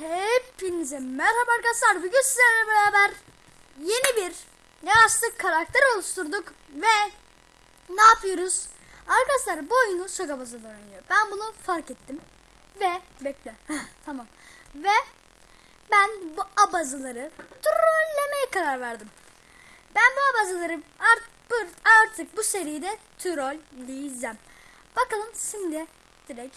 Hepinize merhaba arkadaşlar. Bugün sizlerle beraber yeni bir yastık karakter oluşturduk ve ne yapıyoruz? Arkadaşlar bu oyunu şaka bazında oynuyor. Ben bunu fark ettim ve bekle. tamam. Ve ben bu abazıları trollemeye karar verdim. Ben bu abazıları artık, artık bu seride trolleyeceğim. Bakalım şimdi direkt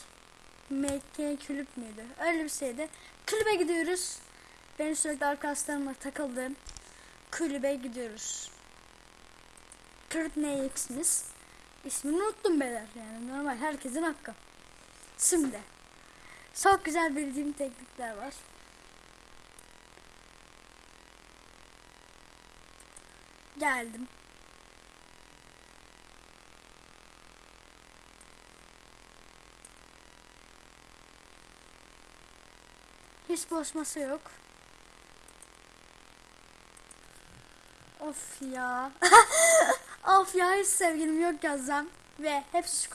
MK kulüp müydü? Öyle bir şeydi. Kulübe gidiyoruz. Benim sürekli arkadaşlarımla takıldığım kulübe gidiyoruz. Kulüp ne ismimiz? İsmini unuttum beyler yani normal herkesin hakkı. Şimdi çok güzel bildiğim teknikler var. Geldim. Hiç boş masa yok. Of ya. of ya hiç sevgilim yok yazsam. Ve hepsi şu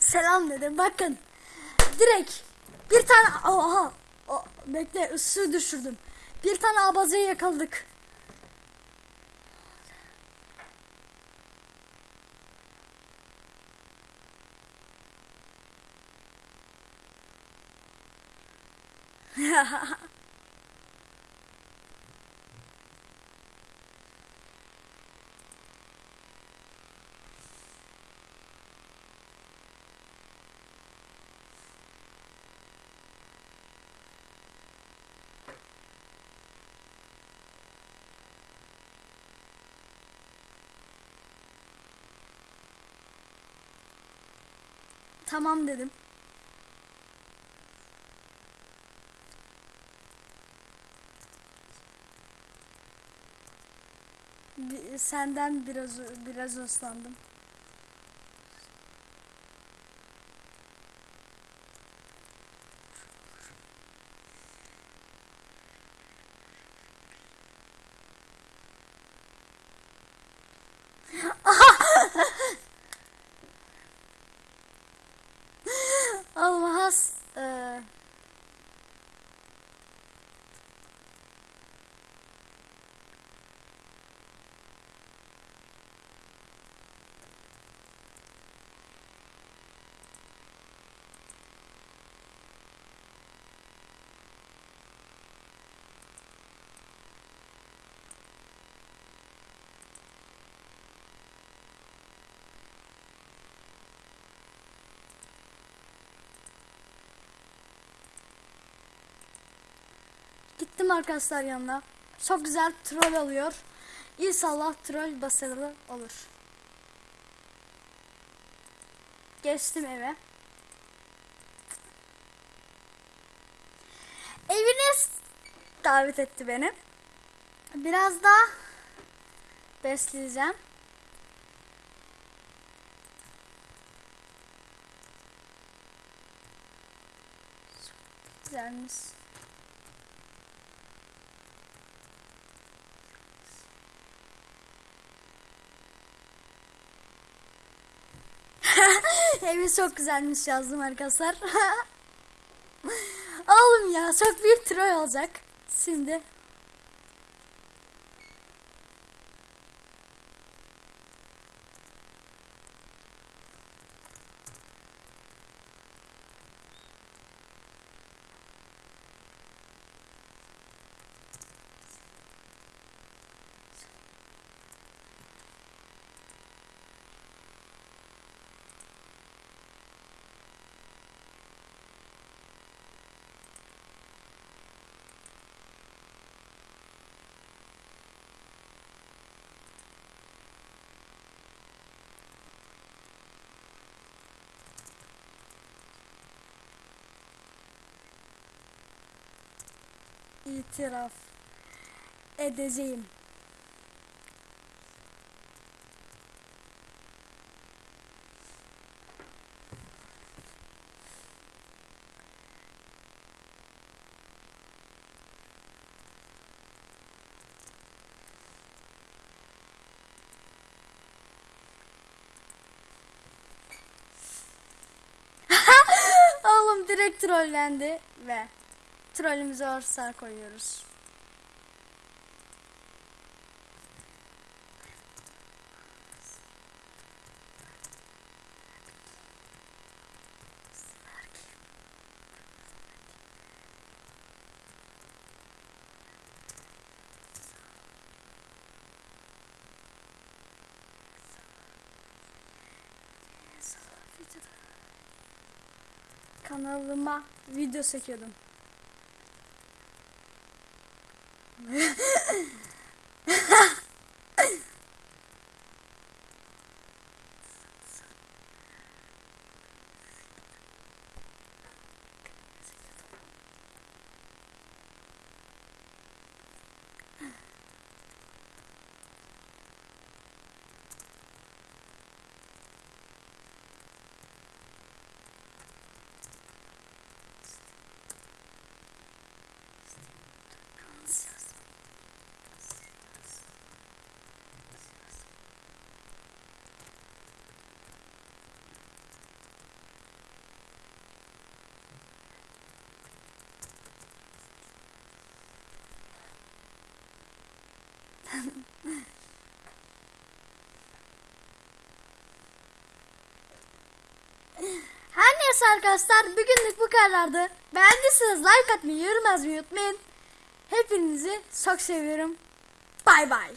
Selam dedim. Bakın. Direkt bir tane oha. O, bekle ısı düşürdüm. Bir tane abazayı yakaladık. tamam dedim. Senden biraz biraz ıslandım. Gittim arkadaşlar yanına. Çok güzel troll oluyor. İnşallah troll başarılı olur. Geçtim eve. Evine davet etti beni. Biraz daha besleyeceğim. Güzelmiş. Evi çok güzelmiş yazdım arkadaşlar. Oğlum ya çok büyük troll olacak. Şimdi itiraf edeceğim. Oğlum direkt trollendi ve trollümüze orsa koyuyoruz. Kanalıma video çekiyordum. Gracias. Her neyse arkadaşlar bugünlük bu kadardı. Beğendiyseniz like atmayı, yorum yazmayı unutmayın. Hepinizi çok seviyorum. Bay bay.